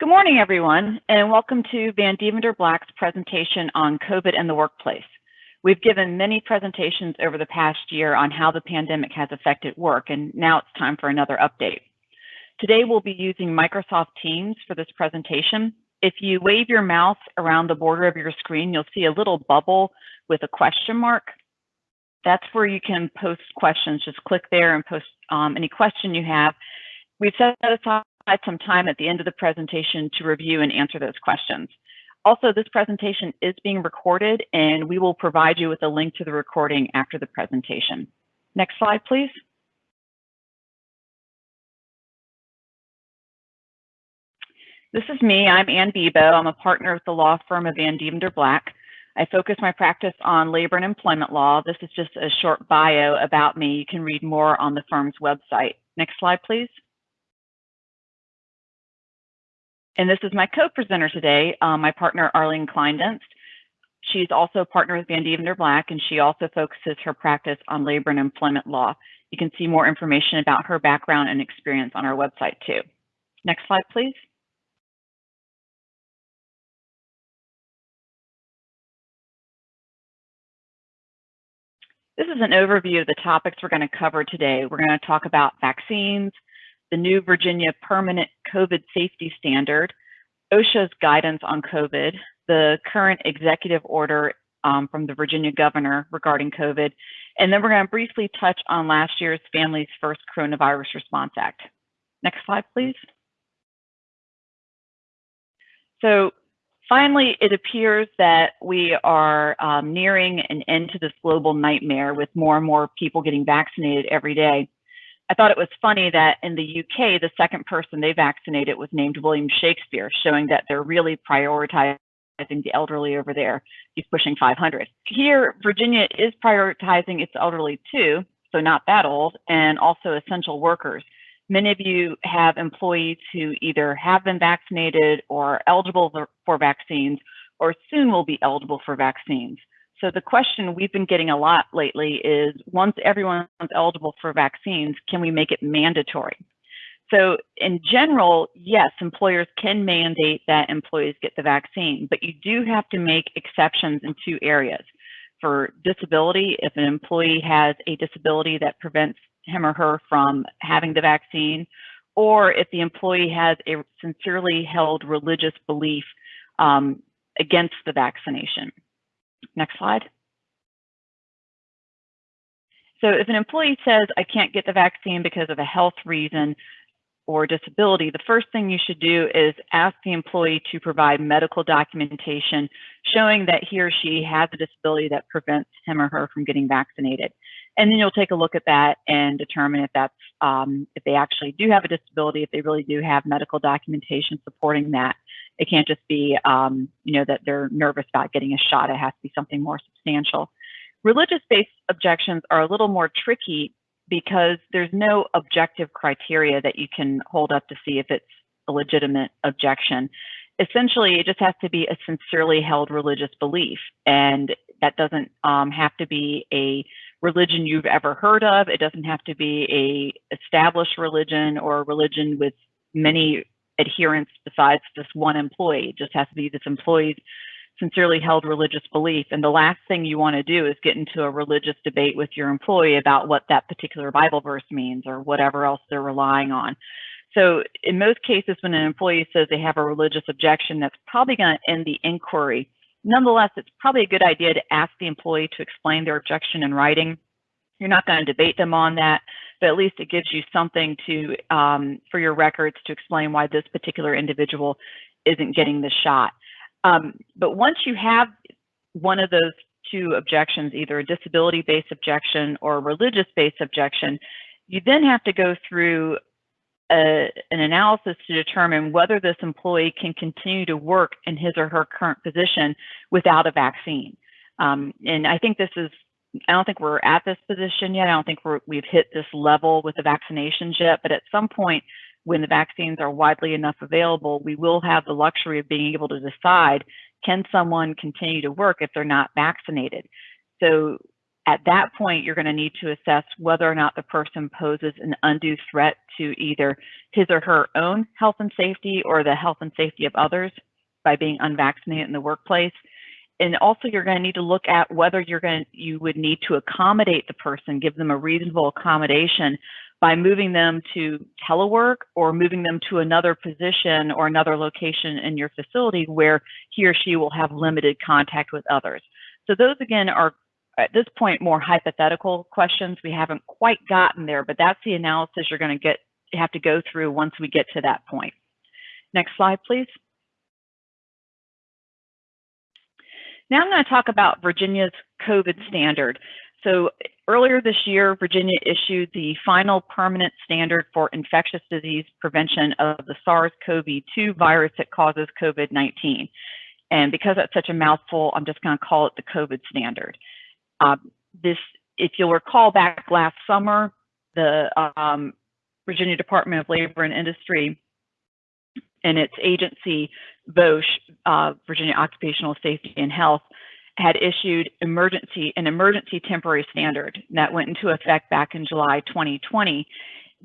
Good morning, everyone, and welcome to Vandeventer Black's presentation on COVID in the workplace. We've given many presentations over the past year on how the pandemic has affected work, and now it's time for another update. Today, we'll be using Microsoft Teams for this presentation. If you wave your mouse around the border of your screen, you'll see a little bubble with a question mark. That's where you can post questions. Just click there and post um, any question you have. We've set aside some time at the end of the presentation to review and answer those questions. Also, this presentation is being recorded and we will provide you with a link to the recording after the presentation. Next slide, please. This is me. I'm Ann Bebo. I'm a partner with the law firm of Vandeventer Black. I focus my practice on labor and employment law. This is just a short bio about me. You can read more on the firm's website. Next slide, please. And this is my co-presenter today, um, my partner Arlene Kleindienst. She's also a partner with Vandeventer Black, and she also focuses her practice on labor and employment law. You can see more information about her background and experience on our website too. Next slide, please. This is an overview of the topics we're going to cover today. We're going to talk about vaccines, the new Virginia Permanent COVID Safety Standard, OSHA's guidance on COVID, the current executive order um, from the Virginia governor regarding COVID, and then we're going to briefly touch on last year's Families First Coronavirus Response Act. Next slide, please. So finally, it appears that we are um, nearing an end to this global nightmare with more and more people getting vaccinated every day. I thought it was funny that in the UK, the second person they vaccinated was named William Shakespeare, showing that they're really prioritizing the elderly over there. He's pushing 500. Here, Virginia is prioritizing its elderly too, so not that old, and also essential workers. Many of you have employees who either have been vaccinated or eligible for vaccines or soon will be eligible for vaccines. So the question we've been getting a lot lately is once everyone's eligible for vaccines, can we make it mandatory? So in general, yes, employers can mandate that employees get the vaccine, but you do have to make exceptions in two areas. For disability, if an employee has a disability that prevents him or her from having the vaccine, or if the employee has a sincerely held religious belief um, against the vaccination. Next slide. So if an employee says, I can't get the vaccine because of a health reason or disability, the first thing you should do is ask the employee to provide medical documentation showing that he or she has a disability that prevents him or her from getting vaccinated. And then you'll take a look at that and determine if that's um, if they actually do have a disability, if they really do have medical documentation supporting that. It can't just be, um, you know, that they're nervous about getting a shot. It has to be something more substantial. Religious-based objections are a little more tricky because there's no objective criteria that you can hold up to see if it's a legitimate objection. Essentially, it just has to be a sincerely held religious belief, and that doesn't um, have to be a religion you've ever heard of. It doesn't have to be a established religion or a religion with many adherents besides this one employee. It just has to be this employee's sincerely held religious belief. And the last thing you want to do is get into a religious debate with your employee about what that particular Bible verse means or whatever else they're relying on. So in most cases, when an employee says they have a religious objection, that's probably going to end the inquiry. Nonetheless, it's probably a good idea to ask the employee to explain their objection in writing. You're not going to debate them on that but at least it gives you something to um, for your records to explain why this particular individual isn't getting the shot. Um, but once you have one of those two objections, either a disability-based objection or a religious-based objection, you then have to go through a, an analysis to determine whether this employee can continue to work in his or her current position without a vaccine. Um, and I think this is I don't think we're at this position yet. I don't think we have hit this level with the vaccinations yet, but at some point when the vaccines are widely enough available, we will have the luxury of being able to decide, can someone continue to work if they're not vaccinated? So At that point, you're going to need to assess whether or not the person poses an undue threat to either his or her own health and safety or the health and safety of others by being unvaccinated in the workplace. And also you're going to need to look at whether you're going to, you would need to accommodate the person, give them a reasonable accommodation by moving them to telework or moving them to another position or another location in your facility where he or she will have limited contact with others. So those again are at this point more hypothetical questions. We haven't quite gotten there, but that's the analysis you're going to get have to go through once we get to that point. Next slide, please. Now I'm going to talk about Virginia's COVID standard. So earlier this year, Virginia issued the final permanent standard for infectious disease prevention of the SARS-CoV-2 virus that causes COVID-19. And because that's such a mouthful, I'm just going to call it the COVID standard. Uh, this, if you'll recall back last summer, the um, Virginia Department of Labor and Industry and its agency, VOSH, uh, Virginia Occupational Safety and Health, had issued emergency an emergency temporary standard that went into effect back in July 2020.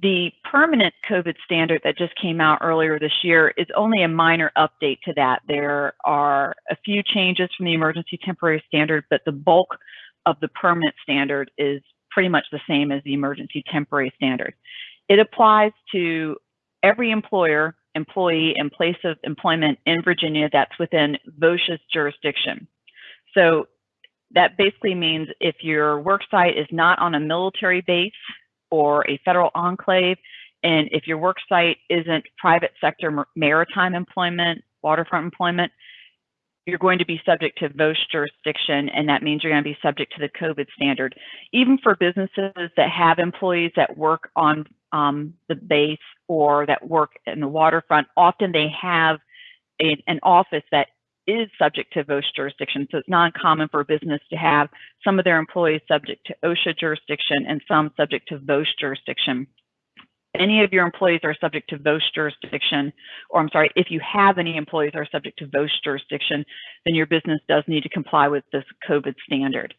The permanent COVID standard that just came out earlier this year is only a minor update to that. There are a few changes from the emergency temporary standard, but the bulk of the permanent standard is pretty much the same as the emergency temporary standard. It applies to every employer, employee, and place of employment in Virginia that's within VOSH's jurisdiction. So that basically means if your work site is not on a military base or a federal enclave, and if your work site isn't private sector maritime employment, waterfront employment, you're going to be subject to VOSH jurisdiction, and that means you're going to be subject to the COVID standard. Even for businesses that have employees that work on um, the base or that work in the waterfront, often they have a, an office that is subject to VOSH jurisdiction. So it's not uncommon for a business to have some of their employees subject to OSHA jurisdiction and some subject to VOSH jurisdiction. Any of your employees are subject to VOSH jurisdiction, or I'm sorry, if you have any employees are subject to VOSH jurisdiction, then your business does need to comply with this COVID standard.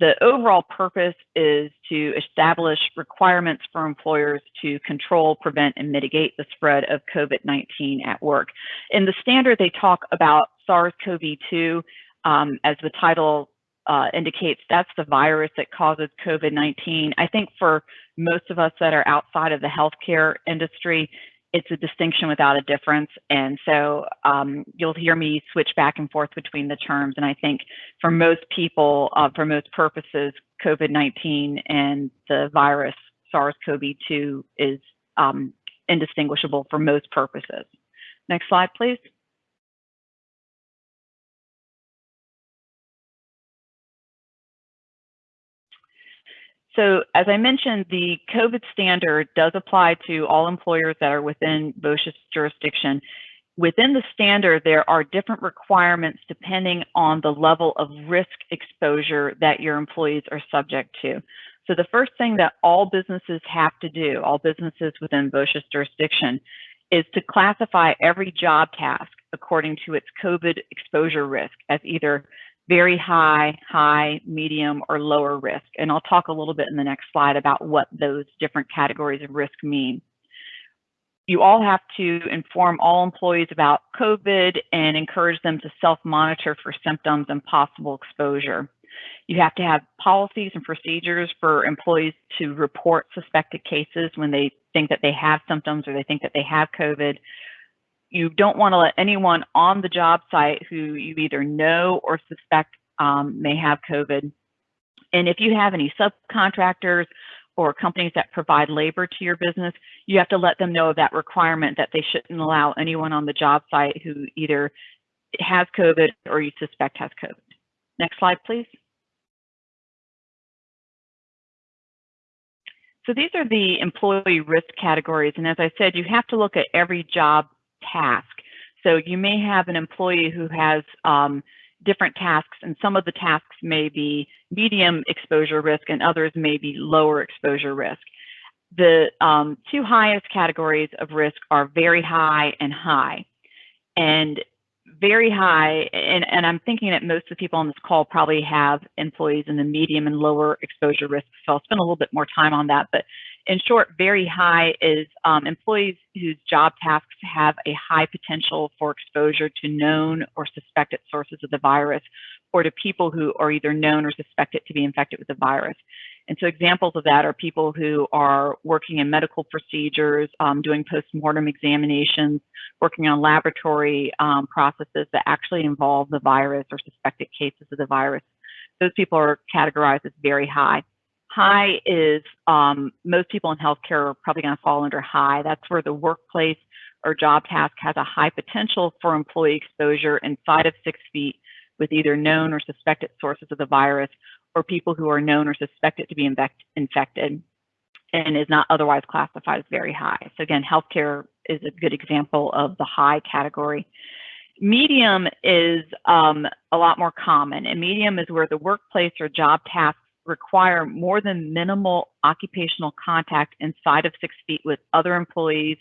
The overall purpose is to establish requirements for employers to control, prevent, and mitigate the spread of COVID-19 at work. In the standard, they talk about SARS-CoV-2 um, as the title uh, indicates that's the virus that causes COVID-19. I think for most of us that are outside of the healthcare industry, it's a distinction without a difference. And so um, you'll hear me switch back and forth between the terms. And I think for most people, uh, for most purposes, COVID-19 and the virus SARS-CoV-2 is um, indistinguishable for most purposes. Next slide, please. So as I mentioned, the COVID standard does apply to all employers that are within VOSH's jurisdiction. Within the standard, there are different requirements depending on the level of risk exposure that your employees are subject to. So the first thing that all businesses have to do, all businesses within VOSH's jurisdiction, is to classify every job task according to its COVID exposure risk as either very high, high, medium, or lower risk. And I'll talk a little bit in the next slide about what those different categories of risk mean. You all have to inform all employees about COVID and encourage them to self-monitor for symptoms and possible exposure. You have to have policies and procedures for employees to report suspected cases when they think that they have symptoms or they think that they have COVID you don't want to let anyone on the job site who you either know or suspect um, may have COVID. And if you have any subcontractors or companies that provide labor to your business, you have to let them know of that requirement that they shouldn't allow anyone on the job site who either has COVID or you suspect has COVID. Next slide, please. So these are the employee risk categories. And as I said, you have to look at every job task. So you may have an employee who has um, different tasks, and some of the tasks may be medium exposure risk and others may be lower exposure risk. The um, two highest categories of risk are very high and high. And very high, and, and I'm thinking that most of the people on this call probably have employees in the medium and lower exposure risk, so I'll spend a little bit more time on that. But in short, very high is um, employees whose job tasks have a high potential for exposure to known or suspected sources of the virus, or to people who are either known or suspected to be infected with the virus. And so examples of that are people who are working in medical procedures, um, doing post-mortem examinations, working on laboratory um, processes that actually involve the virus or suspected cases of the virus. Those people are categorized as very high. High is um, most people in healthcare are probably going to fall under high. That's where the workplace or job task has a high potential for employee exposure inside of six feet with either known or suspected sources of the virus or people who are known or suspected to be infected and is not otherwise classified as very high. So again, healthcare is a good example of the high category. Medium is um, a lot more common, and medium is where the workplace or job tasks require more than minimal occupational contact inside of six feet with other employees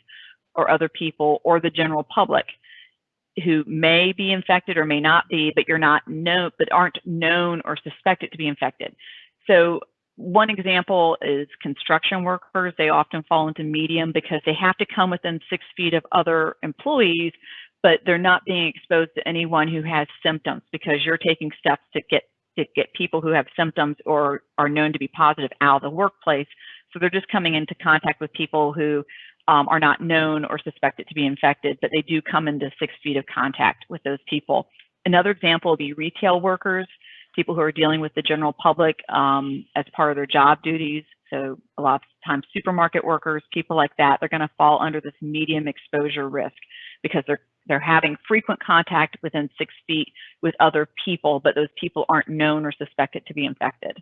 or other people or the general public who may be infected or may not be, but you're not known, but aren't known or suspected to be infected. So one example is construction workers. They often fall into medium because they have to come within six feet of other employees, but they're not being exposed to anyone who has symptoms because you're taking steps to get to get people who have symptoms or are known to be positive out of the workplace. So they're just coming into contact with people who um, are not known or suspected to be infected, but they do come into six feet of contact with those people. Another example would be retail workers, people who are dealing with the general public um, as part of their job duties. So a lot of times supermarket workers, people like that, they're gonna fall under this medium exposure risk because they're they're having frequent contact within six feet with other people, but those people aren't known or suspected to be infected.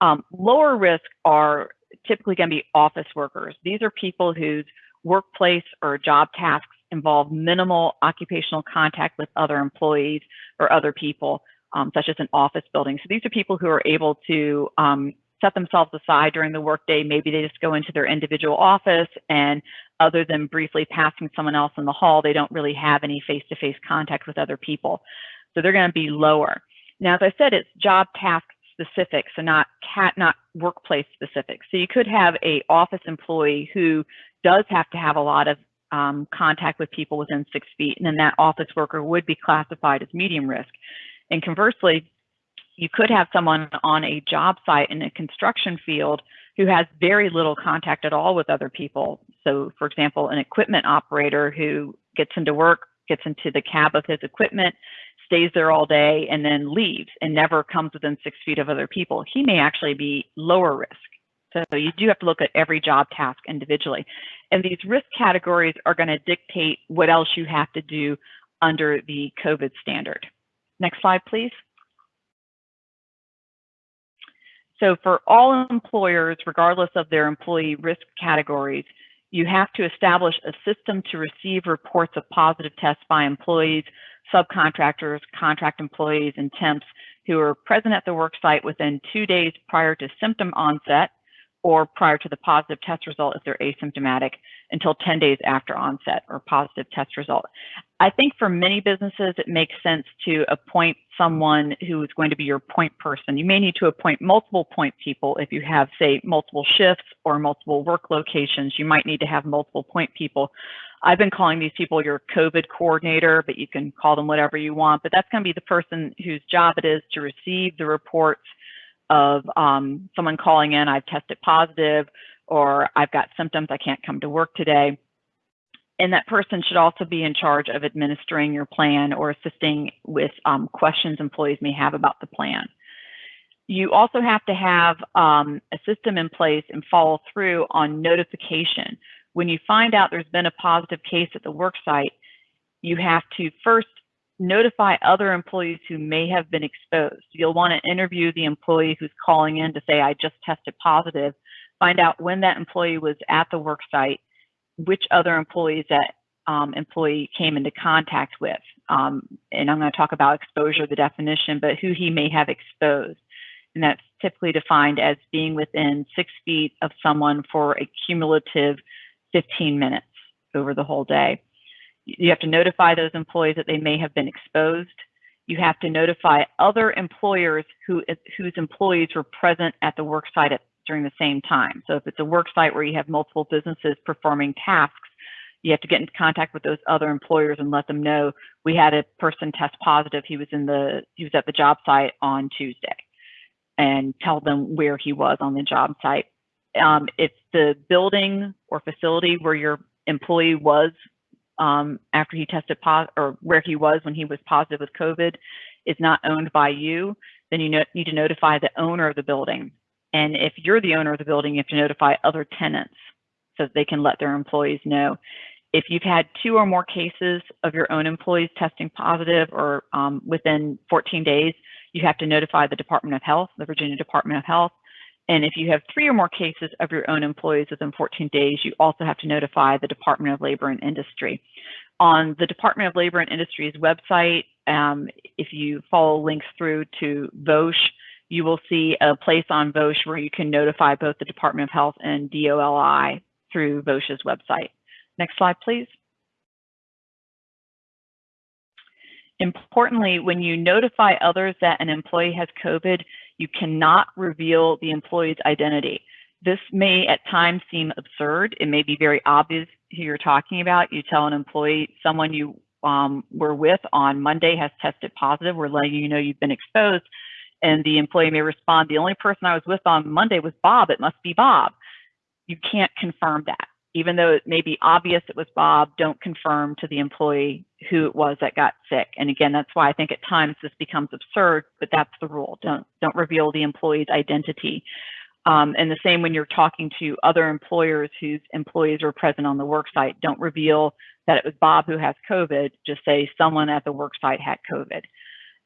Um, lower risk are typically going to be office workers. These are people whose workplace or job tasks involve minimal occupational contact with other employees or other people, um, such as an office building. So these are people who are able to um, set themselves aside during the workday. Maybe they just go into their individual office and other than briefly passing someone else in the hall, they don't really have any face-to-face -face contact with other people. So they're going to be lower. Now, as I said, it's job task specific, so not cat, not workplace specific. So you could have a office employee who does have to have a lot of um, contact with people within six feet, and then that office worker would be classified as medium risk. And conversely, you could have someone on a job site in a construction field who has very little contact at all with other people. So, for example, an equipment operator who gets into work, gets into the cab of his equipment, stays there all day and then leaves and never comes within six feet of other people, he may actually be lower risk. So you do have to look at every job task individually. And these risk categories are going to dictate what else you have to do under the COVID standard. Next slide, please. So for all employers, regardless of their employee risk categories, you have to establish a system to receive reports of positive tests by employees subcontractors, contract employees, and temps who are present at the work site within two days prior to symptom onset or prior to the positive test result if they're asymptomatic until 10 days after onset or positive test result. I think for many businesses, it makes sense to appoint someone who is going to be your point person. You may need to appoint multiple point people if you have, say, multiple shifts or multiple work locations. You might need to have multiple point people. I've been calling these people your COVID coordinator, but you can call them whatever you want. But that's going to be the person whose job it is to receive the reports of um, someone calling in, I've tested positive, or I've got symptoms, I can't come to work today. And that person should also be in charge of administering your plan or assisting with um, questions employees may have about the plan. You also have to have um, a system in place and follow through on notification when you find out there's been a positive case at the work site, you have to first notify other employees who may have been exposed. You'll want to interview the employee who's calling in to say, I just tested positive, find out when that employee was at the work site, which other employees that um, employee came into contact with. Um, and I'm going to talk about exposure, the definition, but who he may have exposed. And that's typically defined as being within six feet of someone for a cumulative 15 minutes over the whole day. You have to notify those employees that they may have been exposed. You have to notify other employers who, whose employees were present at the work site at, during the same time. So if it's a work site where you have multiple businesses performing tasks, you have to get in contact with those other employers and let them know we had a person test positive. He was in the he was at the job site on Tuesday, and tell them where he was on the job site. Um, if the building or facility where your employee was um, after he tested positive, or where he was when he was positive with COVID, is not owned by you, then you need to notify the owner of the building. And if you're the owner of the building, you have to notify other tenants so that they can let their employees know. If you've had two or more cases of your own employees testing positive or um, within 14 days, you have to notify the Department of Health, the Virginia Department of Health. And if you have three or more cases of your own employees within 14 days, you also have to notify the Department of Labor and Industry. On the Department of Labor and Industry's website, um, if you follow links through to VOSH, you will see a place on VOSH where you can notify both the Department of Health and DOLI through VOSH's website. Next slide, please. Importantly, when you notify others that an employee has COVID, you cannot reveal the employee's identity. This may at times seem absurd. It may be very obvious who you're talking about. You tell an employee, someone you um, were with on Monday has tested positive. We're letting you know you've been exposed. And the employee may respond, the only person I was with on Monday was Bob. It must be Bob. You can't confirm that even though it may be obvious it was Bob, don't confirm to the employee who it was that got sick. And again, that's why I think at times this becomes absurd, but that's the rule. Don't don't reveal the employee's identity. Um, and the same when you're talking to other employers whose employees are present on the work site, don't reveal that it was Bob who has COVID. Just say someone at the work site had COVID.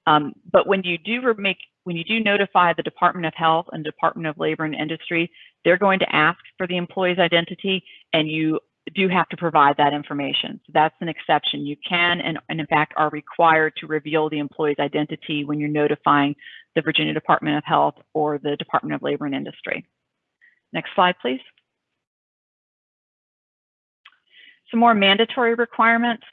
Um, but when you do make when you do notify the Department of Health and Department of Labor and Industry, they're going to ask for the employee's identity and you do have to provide that information. So that's an exception. You can and, and, in fact are required to reveal the employee's identity when you're notifying the Virginia Department of Health or the Department of Labor and Industry. Next slide, please. Some more mandatory requirements.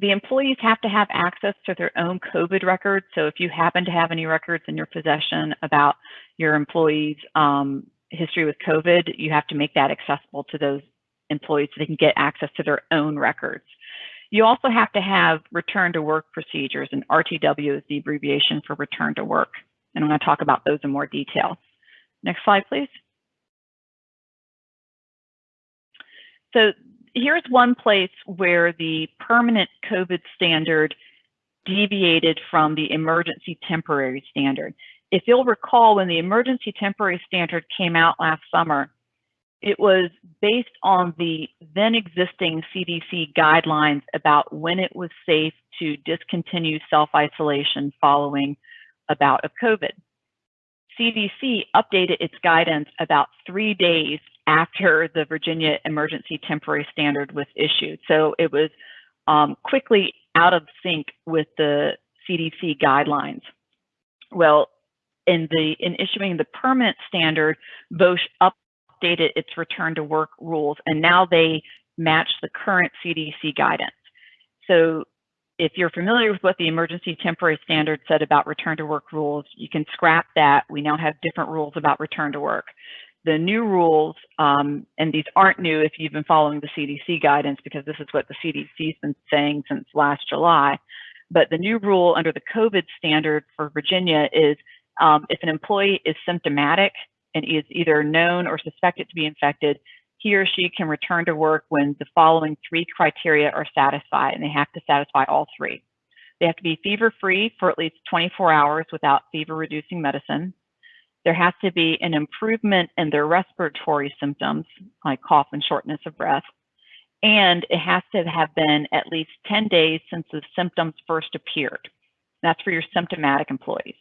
The employees have to have access to their own COVID records. So if you happen to have any records in your possession about your employees' um, history with COVID, you have to make that accessible to those employees so they can get access to their own records. You also have to have return to work procedures, and RTW is the abbreviation for return to work. And I'm going to talk about those in more detail. Next slide, please. So here's one place where the permanent COVID standard deviated from the emergency temporary standard. If you'll recall, when the emergency temporary standard came out last summer, it was based on the then existing CDC guidelines about when it was safe to discontinue self-isolation following a bout of COVID. CDC updated its guidance about three days after the Virginia Emergency Temporary Standard was issued. So it was um, quickly out of sync with the CDC guidelines. Well, in the in issuing the permanent standard, VOSH updated its return to work rules, and now they match the current CDC guidance. So if you're familiar with what the emergency temporary standard said about return to work rules, you can scrap that. We now have different rules about return to work. The new rules, um, and these aren't new if you've been following the CDC guidance because this is what the CDC's been saying since last July. But the new rule under the COVID standard for Virginia is um, if an employee is symptomatic and is either known or suspected to be infected, he or she can return to work when the following three criteria are satisfied, and they have to satisfy all three. They have to be fever free for at least 24 hours without fever reducing medicine. There has to be an improvement in their respiratory symptoms, like cough and shortness of breath. And it has to have been at least 10 days since the symptoms first appeared. That's for your symptomatic employees.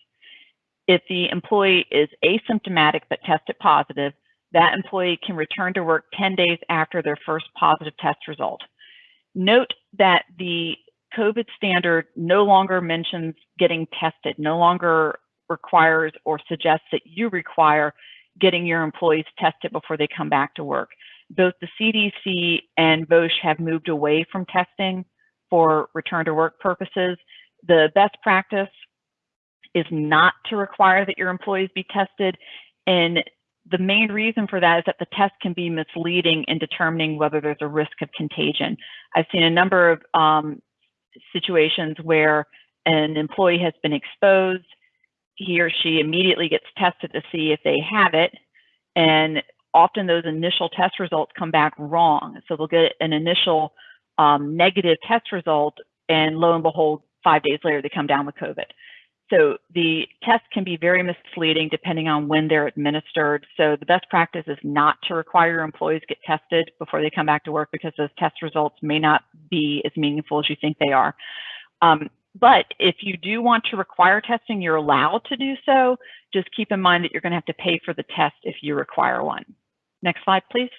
If the employee is asymptomatic but tested positive, that employee can return to work 10 days after their first positive test result. Note that the COVID standard no longer mentions getting tested, no longer requires or suggests that you require getting your employees tested before they come back to work. Both the CDC and VOSH have moved away from testing for return to work purposes. The best practice is not to require that your employees be tested. And the main reason for that is that the test can be misleading in determining whether there's a risk of contagion. I've seen a number of um, situations where an employee has been exposed, he or she immediately gets tested to see if they have it, and often those initial test results come back wrong. So they'll get an initial um, negative test result, and lo and behold, five days later, they come down with COVID. So the test can be very misleading depending on when they're administered. So the best practice is not to require your employees get tested before they come back to work because those test results may not be as meaningful as you think they are. Um, but if you do want to require testing, you're allowed to do so. Just keep in mind that you're going to have to pay for the test if you require one. Next slide, please.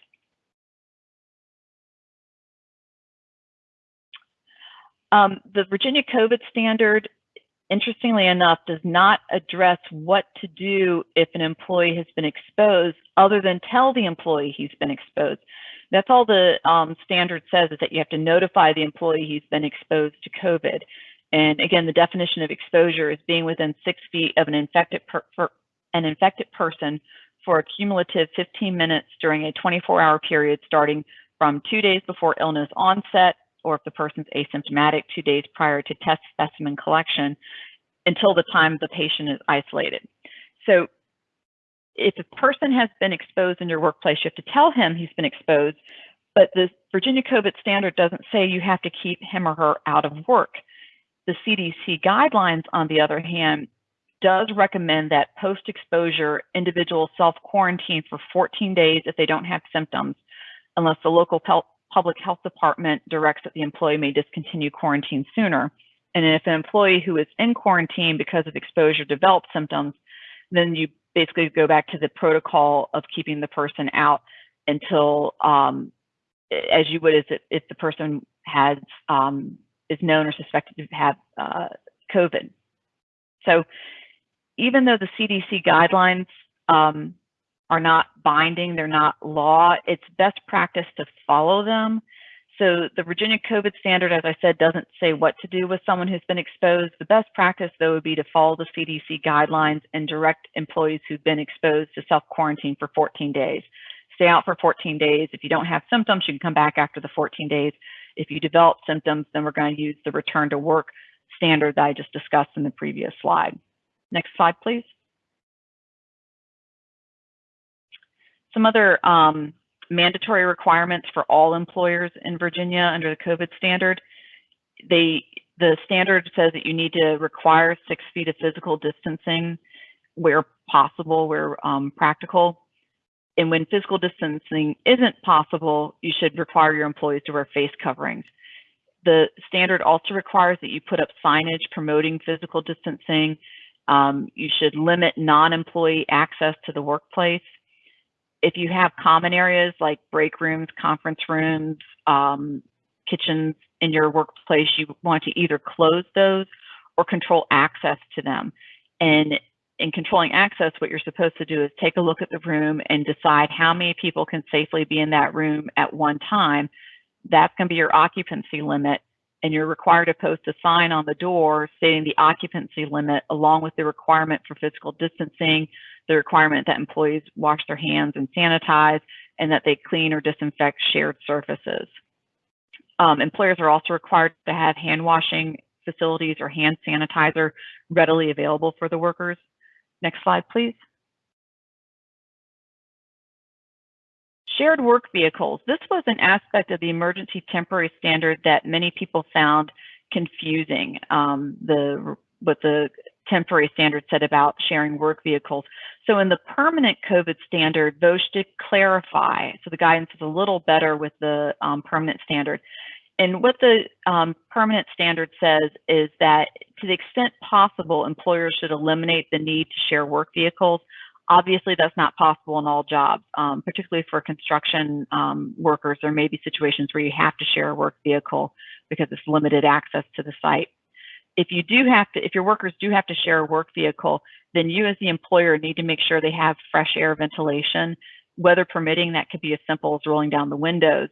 Um, the Virginia COVID standard interestingly enough, does not address what to do if an employee has been exposed other than tell the employee he's been exposed. That's all the um, standard says is that you have to notify the employee he's been exposed to COVID. And again, the definition of exposure is being within six feet of an infected, an infected person for a cumulative 15 minutes during a 24 hour period starting from two days before illness onset or if the person's asymptomatic two days prior to test specimen collection until the time the patient is isolated. So if a person has been exposed in your workplace, you have to tell him he's been exposed, but the Virginia COVID standard doesn't say you have to keep him or her out of work. The CDC guidelines, on the other hand, does recommend that post-exposure individuals self-quarantine for 14 days if they don't have symptoms, unless the local public health department directs that the employee may discontinue quarantine sooner. And if an employee who is in quarantine because of exposure develops symptoms, then you basically go back to the protocol of keeping the person out until, um, as you would, if, if the person has um, is known or suspected to have uh, COVID. So even though the CDC guidelines um, are not binding, they're not law, it's best practice to follow them. So the Virginia COVID standard, as I said, doesn't say what to do with someone who's been exposed. The best practice, though, would be to follow the CDC guidelines and direct employees who've been exposed to self-quarantine for 14 days. Stay out for 14 days. If you don't have symptoms, you can come back after the 14 days. If you develop symptoms, then we're going to use the return to work standard that I just discussed in the previous slide. Next slide, please. Some other um, mandatory requirements for all employers in Virginia under the COVID standard. They, the standard says that you need to require six feet of physical distancing where possible, where um, practical. And when physical distancing isn't possible, you should require your employees to wear face coverings. The standard also requires that you put up signage promoting physical distancing. Um, you should limit non-employee access to the workplace if you have common areas like break rooms, conference rooms, um, kitchens in your workplace, you want to either close those or control access to them. And in controlling access, what you're supposed to do is take a look at the room and decide how many people can safely be in that room at one time. That's going to be your occupancy limit. And you're required to post a sign on the door stating the occupancy limit along with the requirement for physical distancing, the requirement that employees wash their hands and sanitize, and that they clean or disinfect shared surfaces. Um, employers are also required to have hand washing facilities or hand sanitizer readily available for the workers. Next slide, please. Shared work vehicles. This was an aspect of the emergency temporary standard that many people found confusing. Um, the what the temporary standard said about sharing work vehicles. So in the permanent COVID standard, those should clarify. So the guidance is a little better with the um, permanent standard. And what the um, permanent standard says is that to the extent possible, employers should eliminate the need to share work vehicles. Obviously, that's not possible in all jobs, um, particularly for construction um, workers. There may be situations where you have to share a work vehicle because it's limited access to the site if you do have to, if your workers do have to share a work vehicle, then you as the employer need to make sure they have fresh air ventilation. Weather permitting, that could be as simple as rolling down the windows.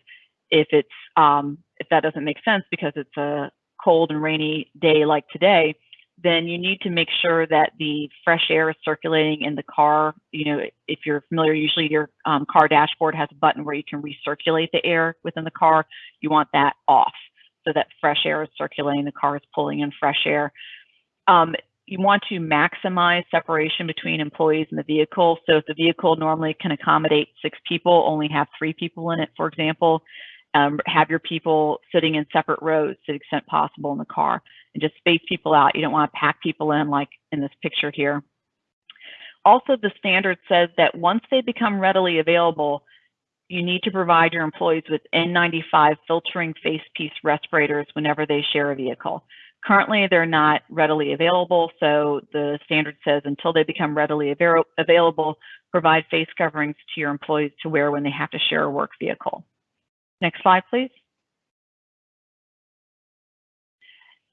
If it's um, if that doesn't make sense because it's a cold and rainy day like today, then you need to make sure that the fresh air is circulating in the car. You know, if you're familiar, usually your um, car dashboard has a button where you can recirculate the air within the car. You want that off so that fresh air is circulating, the car is pulling in fresh air. Um, you want to maximize separation between employees in the vehicle. So if the vehicle normally can accommodate six people, only have three people in it, for example, um, have your people sitting in separate rows to the extent possible in the car and just space people out. You don't want to pack people in like in this picture here. Also, the standard says that once they become readily available, you need to provide your employees with N95 filtering face piece respirators whenever they share a vehicle. Currently, they're not readily available, so the standard says until they become readily avail available, provide face coverings to your employees to wear when they have to share a work vehicle. Next slide, please.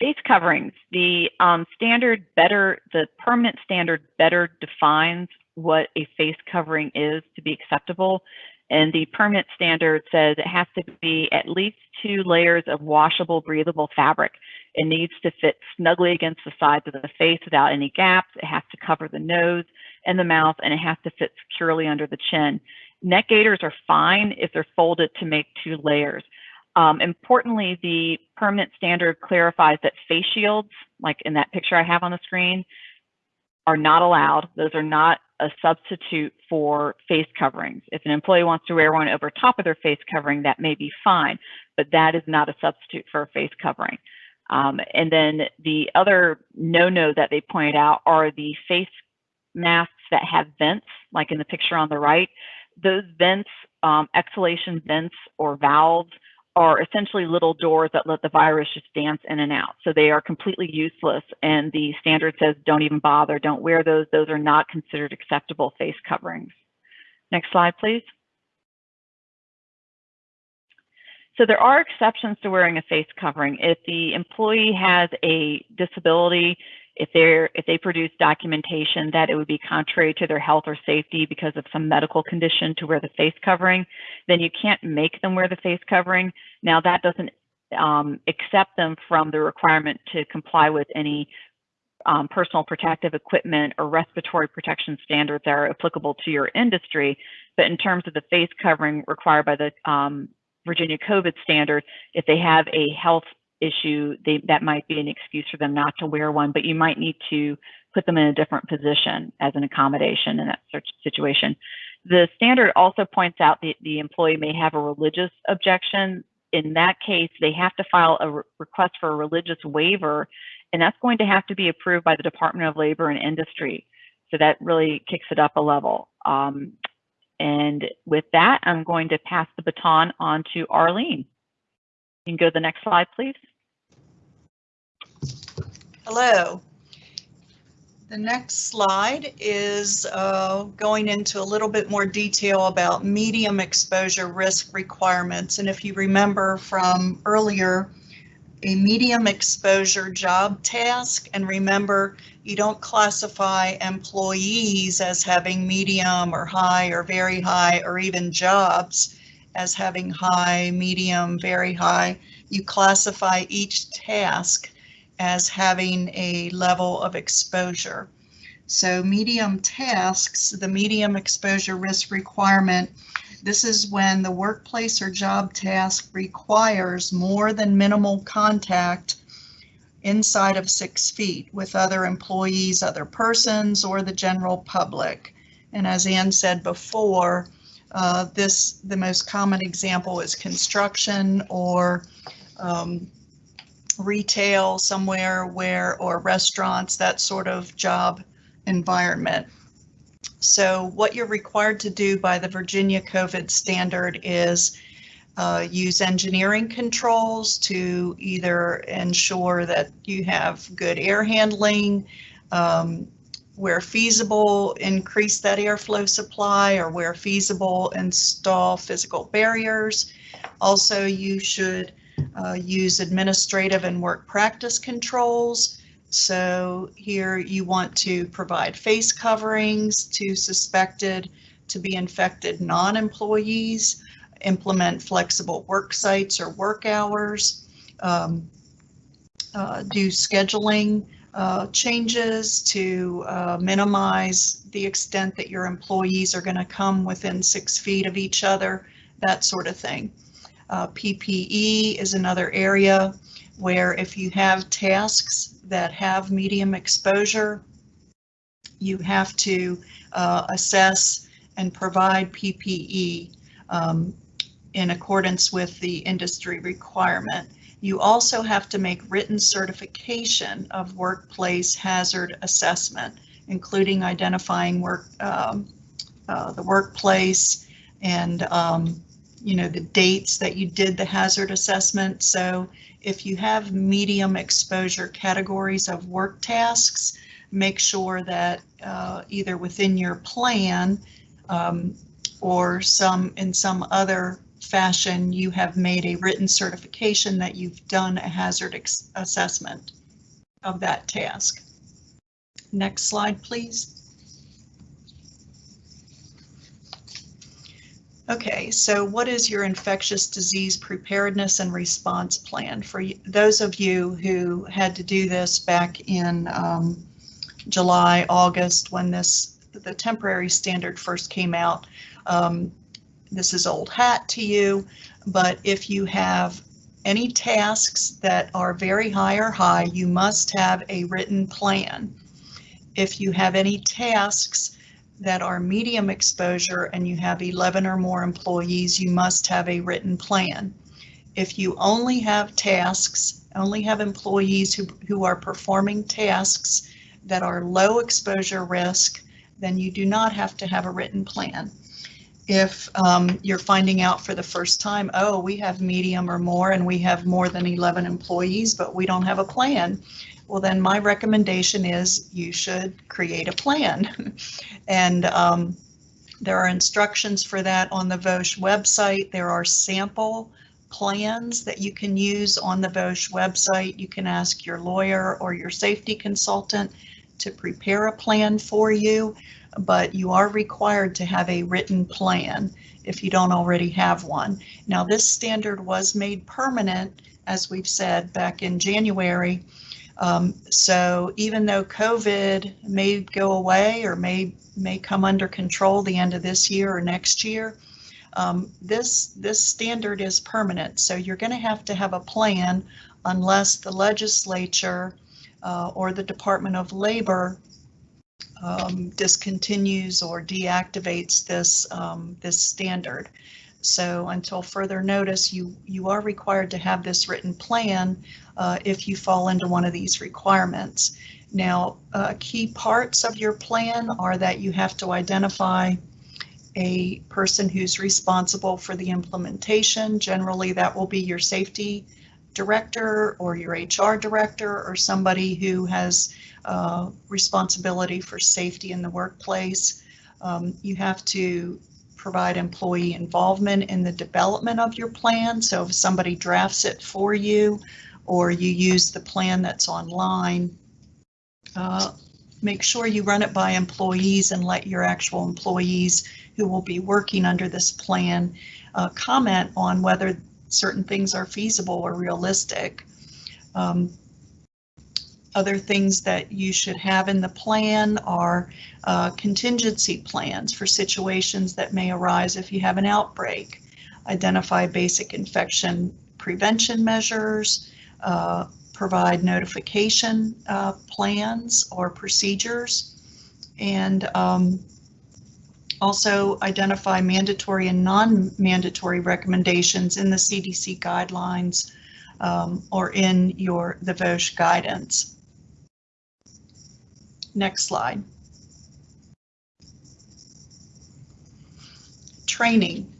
Face coverings. The um, standard better, the permanent standard better defines what a face covering is to be acceptable. And the permanent standard says it has to be at least two layers of washable, breathable fabric. It needs to fit snugly against the sides of the face without any gaps. It has to cover the nose and the mouth, and it has to fit securely under the chin. Neck gaiters are fine if they're folded to make two layers. Um, importantly, the permanent standard clarifies that face shields, like in that picture I have on the screen, are not allowed. Those are not a substitute for face coverings. If an employee wants to wear one over top of their face covering, that may be fine, but that is not a substitute for a face covering. Um, and then the other no-no that they pointed out are the face masks that have vents, like in the picture on the right. Those vents, um, exhalation vents or valves are essentially little doors that let the virus just dance in and out. So they are completely useless. And the standard says don't even bother, don't wear those. Those are not considered acceptable face coverings. Next slide, please. So there are exceptions to wearing a face covering. If the employee has a disability, if they're if they produce documentation that it would be contrary to their health or safety because of some medical condition to wear the face covering, then you can't make them wear the face covering. Now that doesn't um, accept them from the requirement to comply with any um, personal protective equipment or respiratory protection standards that are applicable to your industry. But in terms of the face covering required by the um, Virginia COVID standard, if they have a health issue, they, that might be an excuse for them not to wear one, but you might need to put them in a different position as an accommodation in that situation. The standard also points out that the employee may have a religious objection. In that case, they have to file a re request for a religious waiver, and that's going to have to be approved by the Department of Labor and Industry. So that really kicks it up a level. Um, and with that, I'm going to pass the baton on to Arlene. You can go to the next slide, please. Hello. The next slide is uh, going into a little bit more detail about medium exposure risk requirements. And if you remember from earlier, a medium exposure job task, and remember, you don't classify employees as having medium or high or very high or even jobs as having high, medium, very high. You classify each task as having a level of exposure. So medium tasks, the medium exposure risk requirement, this is when the workplace or job task requires more than minimal contact inside of six feet with other employees, other persons, or the general public. And as Ann said before, uh, this the most common example is construction or um, retail somewhere where or restaurants, that sort of job environment. So what you're required to do by the Virginia COVID standard is uh, use engineering controls to either ensure that you have good air handling, um, where feasible, increase that airflow supply, or where feasible, install physical barriers. Also, you should uh, use administrative and work practice controls. So here you want to provide face coverings to suspected to be infected non-employees implement flexible work sites or work hours, um, uh, do scheduling uh, changes to uh, minimize the extent that your employees are going to come within six feet of each other, that sort of thing. Uh, PPE is another area where if you have tasks that have medium exposure, you have to uh, assess and provide PPE um, in accordance with the industry requirement. You also have to make written certification of workplace hazard assessment, including identifying work, um, uh, the workplace and, um, you know, the dates that you did the hazard assessment. So if you have medium exposure categories of work tasks, make sure that uh, either within your plan um, or some in some other fashion, you have made a written certification that you've done a hazard assessment of that task. Next slide, please. Okay, so what is your infectious disease preparedness and response plan? For those of you who had to do this back in um, July, August, when this the temporary standard first came out, um, this is old hat to you, but if you have any tasks that are very high or high, you must have a written plan. If you have any tasks that are medium exposure and you have 11 or more employees, you must have a written plan. If you only have tasks, only have employees who, who are performing tasks that are low exposure risk, then you do not have to have a written plan. If um, you're finding out for the first time, oh, we have medium or more and we have more than 11 employees, but we don't have a plan, well, then my recommendation is you should create a plan. and um, there are instructions for that on the VOSH website. There are sample plans that you can use on the VOSH website. You can ask your lawyer or your safety consultant to prepare a plan for you, but you are required to have a written plan if you don't already have one. Now, this standard was made permanent, as we've said, back in January, um, so even though COVID may go away or may may come under control the end of this year or next year, um, this this standard is permanent. So you're going to have to have a plan unless the legislature uh, or the Department of Labor um, discontinues or deactivates this um, this standard. So until further notice, you, you are required to have this written plan uh, if you fall into one of these requirements. Now, uh, key parts of your plan are that you have to identify a person who's responsible for the implementation. Generally, that will be your safety director or your HR director or somebody who has uh, responsibility for safety in the workplace. Um, you have to provide employee involvement in the development of your plan. So if somebody drafts it for you or you use the plan that's online, uh, make sure you run it by employees and let your actual employees who will be working under this plan uh, comment on whether certain things are feasible or realistic. Um, other things that you should have in the plan are uh, contingency plans for situations that may arise if you have an outbreak. Identify basic infection prevention measures, uh, provide notification uh, plans or procedures, and um, also identify mandatory and non-mandatory recommendations in the CDC guidelines um, or in your the VOSH guidance. Next slide. Training.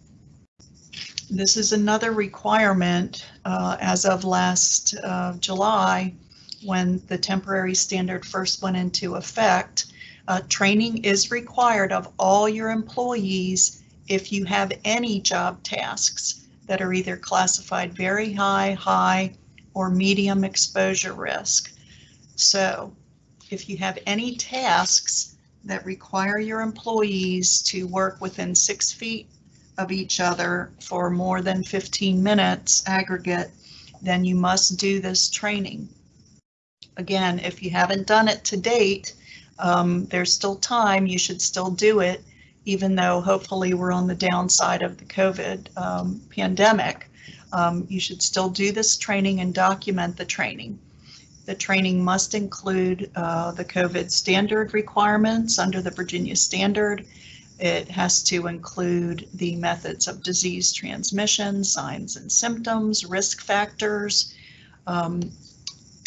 This is another requirement uh, as of last uh, July when the temporary standard first went into effect. Uh, training is required of all your employees if you have any job tasks that are either classified very high, high, or medium exposure risk. So if you have any tasks that require your employees to work within six feet of each other for more than 15 minutes aggregate, then you must do this training. Again, if you haven't done it to date, um, there's still time. You should still do it, even though hopefully we're on the downside of the COVID um, pandemic. Um, you should still do this training and document the training. The training must include uh, the COVID standard requirements under the Virginia standard. It has to include the methods of disease transmission, signs and symptoms, risk factors, um,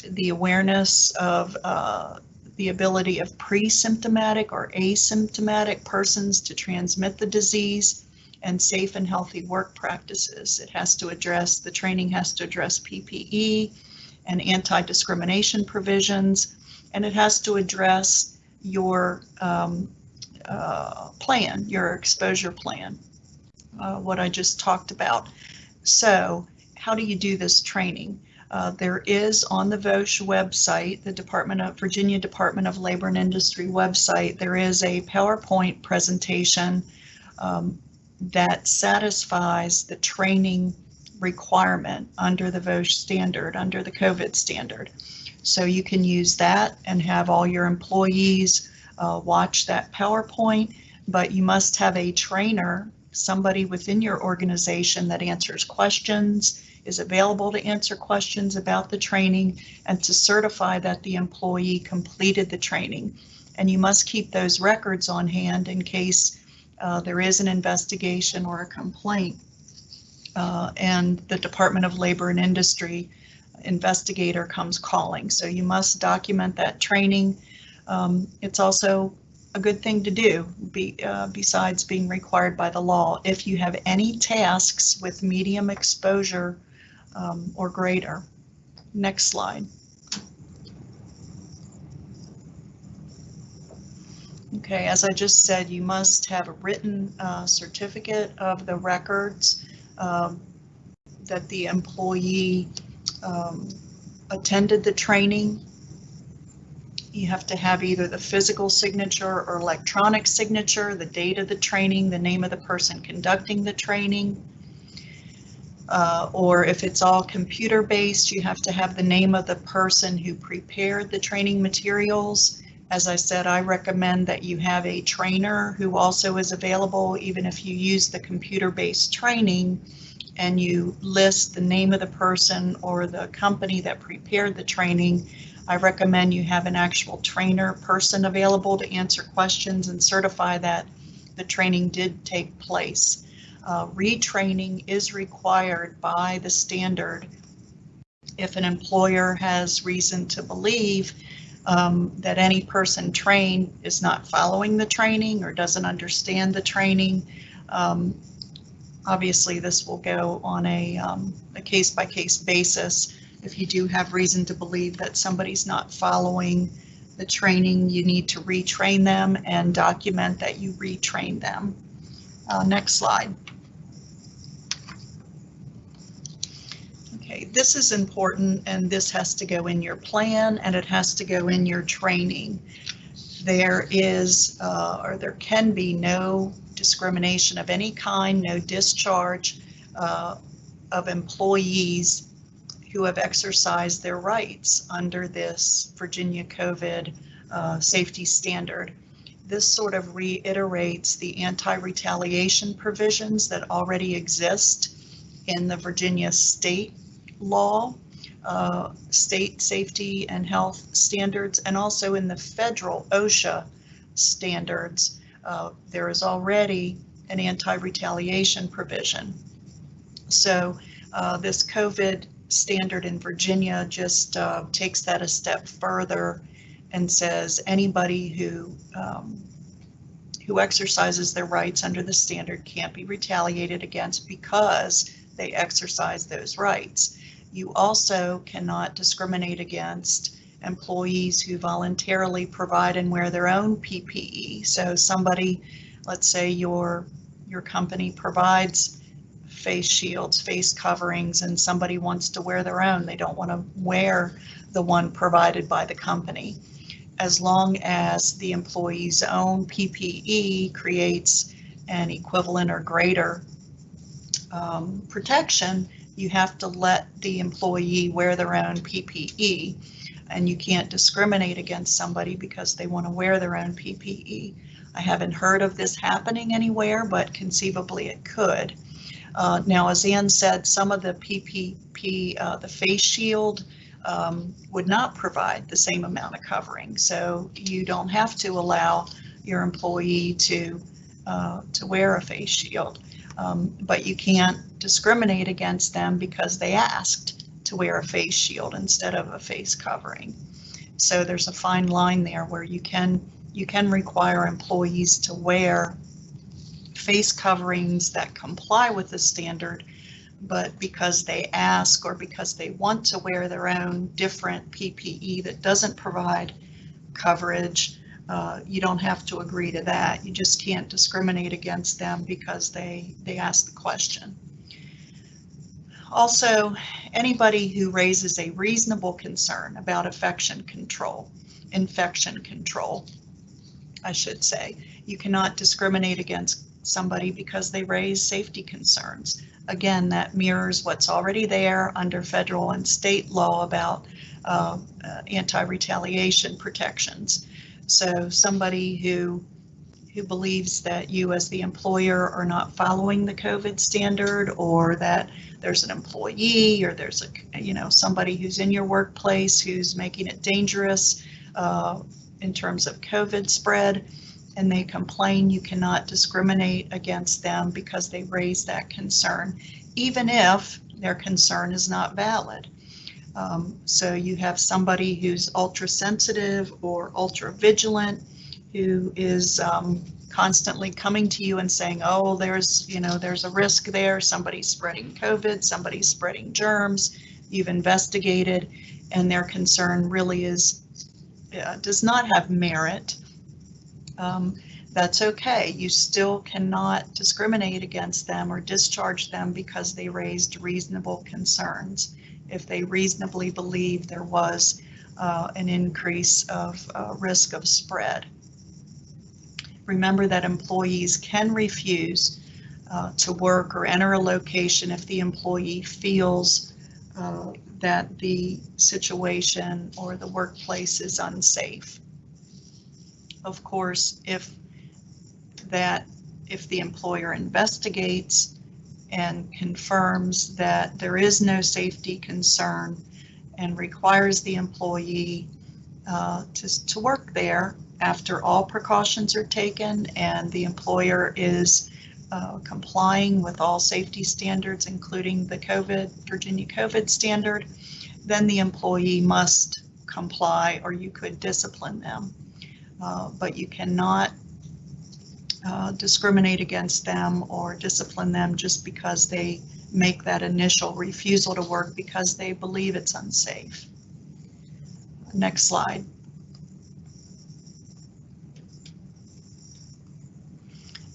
the awareness of uh, the ability of pre-symptomatic or asymptomatic persons to transmit the disease, and safe and healthy work practices. It has to address, the training has to address PPE and anti-discrimination provisions, and it has to address your um, uh, plan, your exposure plan, uh, what I just talked about. So how do you do this training? Uh, there is on the VOSH website, the Department of Virginia Department of Labor and Industry website, there is a PowerPoint presentation um, that satisfies the training requirement under the VOSH standard, under the COVID standard. So you can use that and have all your employees uh, watch that PowerPoint, but you must have a trainer, somebody within your organization that answers questions, is available to answer questions about the training and to certify that the employee completed the training. And you must keep those records on hand in case uh, there is an investigation or a complaint. Uh, and the Department of Labor and Industry investigator comes calling. So you must document that training. Um, it's also a good thing to do be, uh, besides being required by the law. If you have any tasks with medium exposure um, or greater. Next slide. Okay, as I just said, you must have a written uh, certificate of the records um, that the employee um, attended the training. You have to have either the physical signature or electronic signature, the date of the training, the name of the person conducting the training. Uh, or if it's all computer based, you have to have the name of the person who prepared the training materials as I said, I recommend that you have a trainer who also is available, even if you use the computer-based training and you list the name of the person or the company that prepared the training. I recommend you have an actual trainer person available to answer questions and certify that the training did take place. Uh, retraining is required by the standard if an employer has reason to believe um, that any person trained is not following the training or doesn't understand the training. Um, obviously, this will go on a, um, a case-by-case basis. If you do have reason to believe that somebody's not following the training, you need to retrain them and document that you retrain them. Uh, next slide. This is important and this has to go in your plan and it has to go in your training. There is, uh, or there can be no discrimination of any kind, no discharge uh, of employees who have exercised their rights under this Virginia COVID uh, safety standard. This sort of reiterates the anti-retaliation provisions that already exist in the Virginia state law, uh, state safety and health standards, and also in the federal OSHA standards, uh, there is already an anti-retaliation provision. So uh, this COVID standard in Virginia just uh, takes that a step further and says anybody who um, who exercises their rights under the standard can't be retaliated against because they exercise those rights. You also cannot discriminate against employees who voluntarily provide and wear their own PPE. So somebody, let's say your your company provides face shields, face coverings, and somebody wants to wear their own. They don't want to wear the one provided by the company. As long as the employee's own PPE creates an equivalent or greater um, protection, you have to let the employee wear their own PPE. And you can't discriminate against somebody because they want to wear their own PPE. I haven't heard of this happening anywhere, but conceivably it could. Uh, now, as Ann said, some of the PPP, uh, the face shield, um, would not provide the same amount of covering. So you don't have to allow your employee to uh, to wear a face shield, um, but you can't discriminate against them because they asked to wear a face shield instead of a face covering. So there's a fine line there where you can you can require employees to wear face coverings that comply with the standard, but because they ask or because they want to wear their own different PPE that doesn't provide coverage, uh, you don't have to agree to that. You just can't discriminate against them because they, they ask the question. Also, anybody who raises a reasonable concern about infection control, infection control, I should say, you cannot discriminate against somebody because they raise safety concerns. Again, that mirrors what's already there under federal and state law about uh, uh, anti-retaliation protections. So somebody who who believes that you as the employer are not following the COVID standard or that there's an employee or there's a, you know, somebody who's in your workplace who's making it dangerous uh, in terms of COVID spread and they complain, you cannot discriminate against them because they raise that concern, even if their concern is not valid. Um, so you have somebody who's ultra sensitive or ultra vigilant who is um, constantly coming to you and saying, oh, there's, you know, there's a risk there. Somebody's spreading COVID, somebody's spreading germs. You've investigated and their concern really is, uh, does not have merit. Um, that's okay. You still cannot discriminate against them or discharge them because they raised reasonable concerns if they reasonably believe there was uh, an increase of uh, risk of spread. Remember that employees can refuse uh, to work or enter a location if the employee feels uh, that the situation or the workplace is unsafe. Of course, if that if the employer investigates and confirms that there is no safety concern and requires the employee uh, to, to work there after all precautions are taken and the employer is uh, complying with all safety standards, including the COVID, Virginia COVID standard, then the employee must comply or you could discipline them. Uh, but you cannot uh, discriminate against them or discipline them just because they make that initial refusal to work because they believe it's unsafe. Next slide.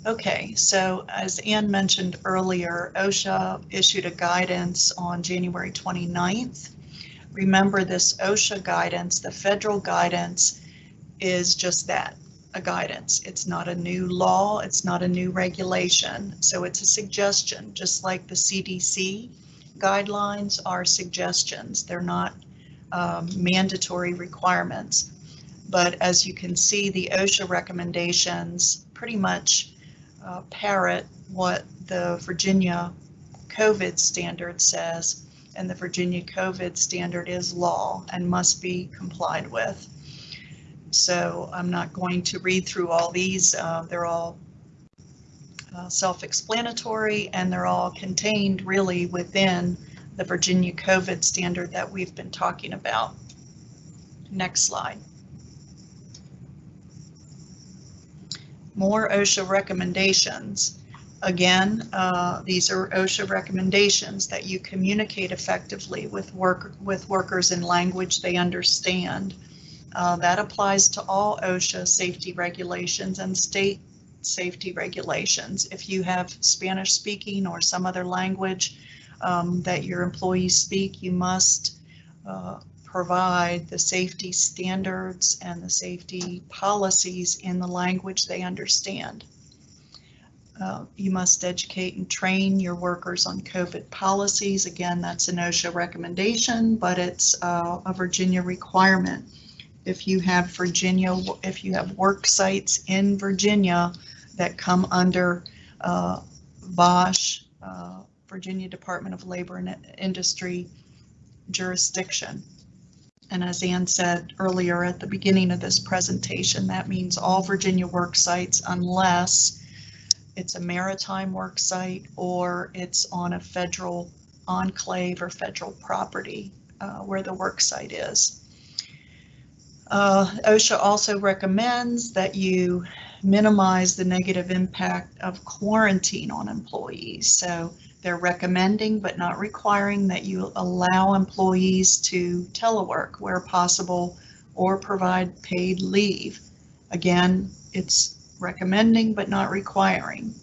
Okay, so as Ann mentioned earlier, OSHA issued a guidance on January 29th. Remember this OSHA guidance, the federal guidance is just that, a guidance. It's not a new law, it's not a new regulation. So it's a suggestion, just like the CDC guidelines are suggestions. They're not um, mandatory requirements. But as you can see, the OSHA recommendations pretty much uh, parrot what the Virginia COVID standard says, and the Virginia COVID standard is law and must be complied with. So I'm not going to read through all these. Uh, they're all uh, self-explanatory and they're all contained really within the Virginia COVID standard that we've been talking about. Next slide. More OSHA recommendations. Again, uh, these are OSHA recommendations that you communicate effectively with work with workers in language they understand. Uh, that applies to all OSHA safety regulations and state safety regulations. If you have Spanish speaking or some other language um, that your employees speak, you must uh, provide the safety standards and the safety policies in the language they understand. Uh, You must educate and train your workers on COVID policies. Again, that's an OSHA recommendation, but it's uh, a Virginia requirement. If you have Virginia, if you have work sites in Virginia that come under uh, VOSH, uh, Virginia Department of Labor and Industry jurisdiction. And as Ann said earlier at the beginning of this presentation, that means all Virginia work sites unless it's a maritime work site or it's on a federal enclave or federal property uh, where the work site is. Uh, OSHA also recommends that you minimize the negative impact of quarantine on employees. So they're recommending but not requiring that you allow employees to telework where possible or provide paid leave. Again, it's recommending but not requiring.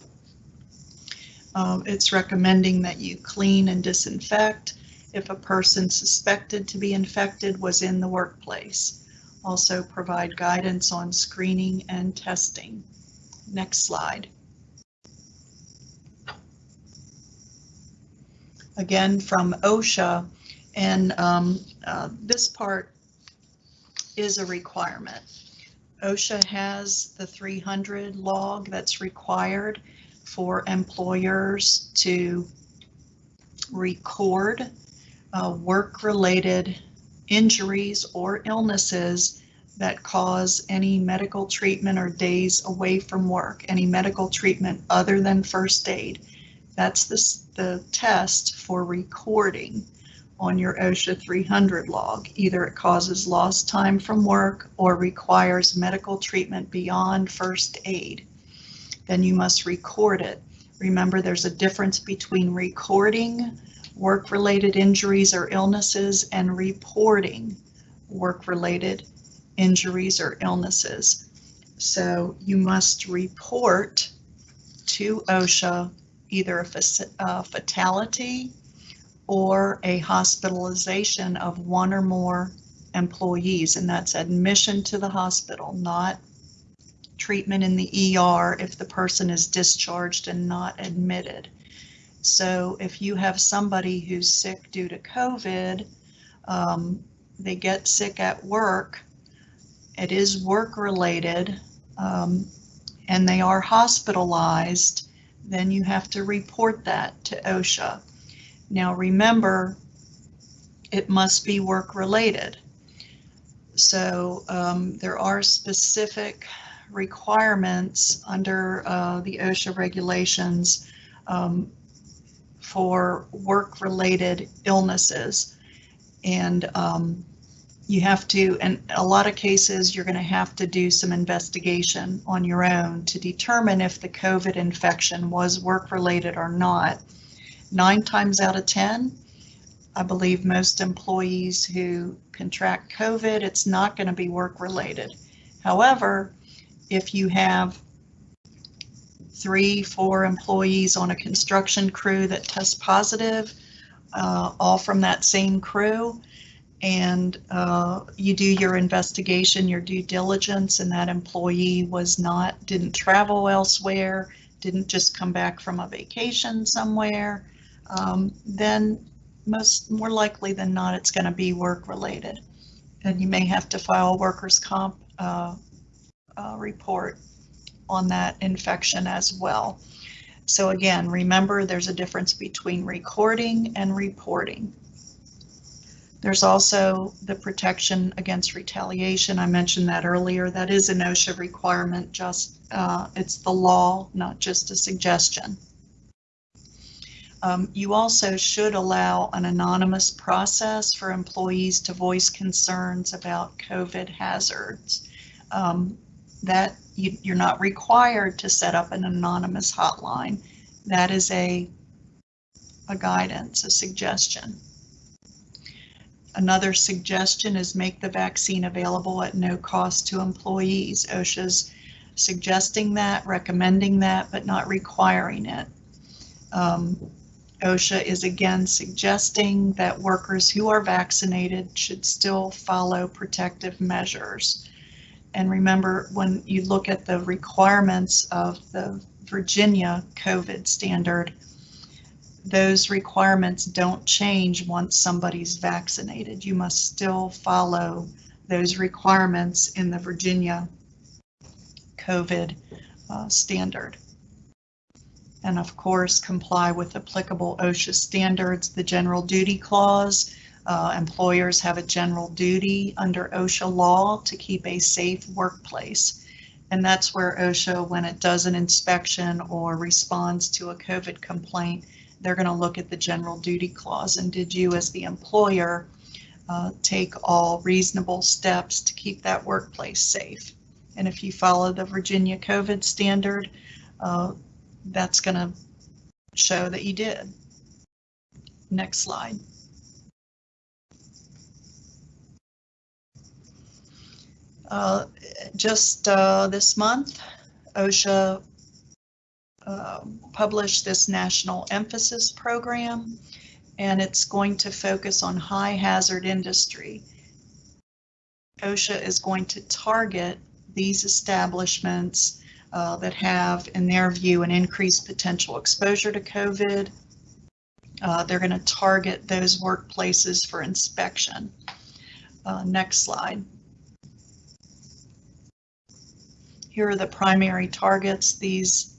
Um, it's recommending that you clean and disinfect if a person suspected to be infected was in the workplace. Also provide guidance on screening and testing. Next slide. Again, from OSHA, and um, uh, this part is a requirement. OSHA has the 300 log that's required for employers to record uh, work-related injuries or illnesses that cause any medical treatment or days away from work, any medical treatment other than first aid. That's the, the test for recording on your OSHA 300 log. Either it causes lost time from work or requires medical treatment beyond first aid. Then you must record it. Remember, there's a difference between recording work-related injuries or illnesses and reporting work-related injuries or illnesses. So you must report to OSHA either a, fatality or a hospitalization of one or more employees, and that's admission to the hospital, not treatment in the ER if the person is discharged and not admitted. So if you have somebody who's sick due to COVID, um, they get sick at work, it is work related, um, and they are hospitalized, then you have to report that to OSHA. Now remember, it must be work related. So um, there are specific requirements under uh, the OSHA regulations um, for work related illnesses. And um, you have to, in a lot of cases, you're going to have to do some investigation on your own to determine if the COVID infection was work related or not nine times out of 10, I believe most employees who contract COVID, it's not going to be work related. However, if you have three, four employees on a construction crew that test positive, uh, all from that same crew, and uh, you do your investigation, your due diligence, and that employee was not, didn't travel elsewhere, didn't just come back from a vacation somewhere, um, then most more likely than not, it's going to be work related. And you may have to file a workers' comp uh, uh, report on that infection as well. So again, remember there's a difference between recording and reporting. There's also the protection against retaliation. I mentioned that earlier. That is an OSHA requirement, just uh, it's the law, not just a suggestion. Um, you also should allow an anonymous process for employees to voice concerns about COVID hazards. Um, that you, you're not required to set up an anonymous hotline. That is a, a guidance, a suggestion. Another suggestion is make the vaccine available at no cost to employees. OSHA's suggesting that, recommending that, but not requiring it. Um, OSHA is again suggesting that workers who are vaccinated should still follow protective measures. And remember, when you look at the requirements of the Virginia COVID standard, those requirements don't change once somebody's vaccinated. You must still follow those requirements in the Virginia COVID uh, standard. And of course, comply with applicable OSHA standards, the general duty clause. Uh, employers have a general duty under OSHA law to keep a safe workplace. And that's where OSHA, when it does an inspection or responds to a COVID complaint, they're going to look at the general duty clause. And did you, as the employer, uh, take all reasonable steps to keep that workplace safe? And if you follow the Virginia COVID standard, uh, that's going to show that you did. Next slide. Uh, just uh, this month, OSHA uh, published this national emphasis program, and it's going to focus on high hazard industry. OSHA is going to target these establishments uh, that have, in their view, an increased potential exposure to COVID. Uh, they're going to target those workplaces for inspection. Uh, next slide. Here are the primary targets. These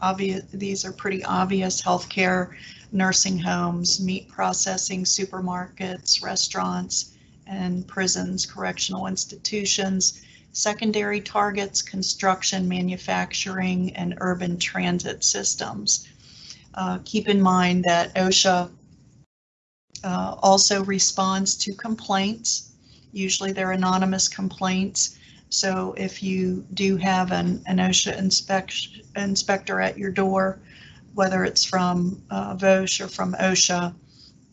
obvious, these are pretty obvious healthcare, nursing homes, meat processing, supermarkets, restaurants, and prisons, correctional institutions. Secondary targets, construction, manufacturing, and urban transit systems. Uh, keep in mind that OSHA uh, also responds to complaints. Usually they're anonymous complaints. So if you do have an, an OSHA inspection, inspector at your door, whether it's from uh, VOSH or from OSHA,